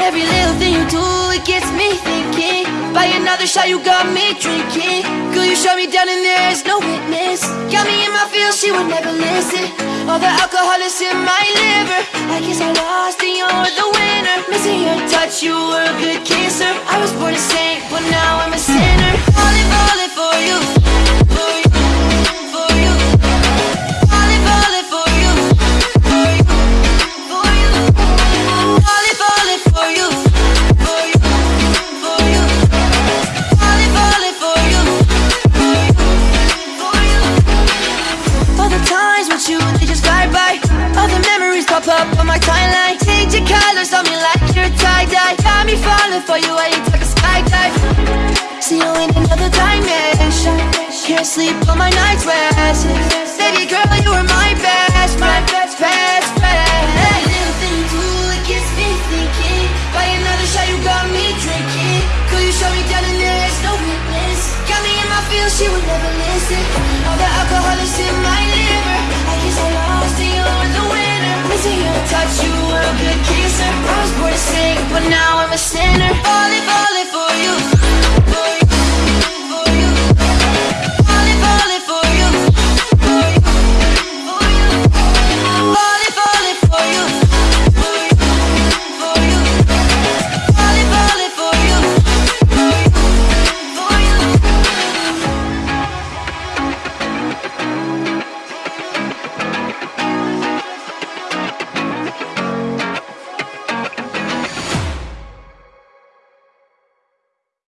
Every little thing you do, it gets me thinking. By another shot, you got me drinking. Girl, you shut me down and there's no witness. Got me in my feels, she would never listen. All the alcohol is in my liver. I guess I lost and you're the winner. Missing your touch, you were a good kisser. I was born a saint, but now I'm a sinner. For you you take a skydive. See you in another dimension. Can't sleep on my night's rest. Baby girl, you were my best my best, best. Every little you it gets me thinking. By another shot, you got me drinking. Girl, you shut me down no. Got me in my she would never listen. All the alcohol is in my liver. I guess I lost and you're the winner. Missing your touch, you were a good kisser. I was born to sing, but now I'm a sinner.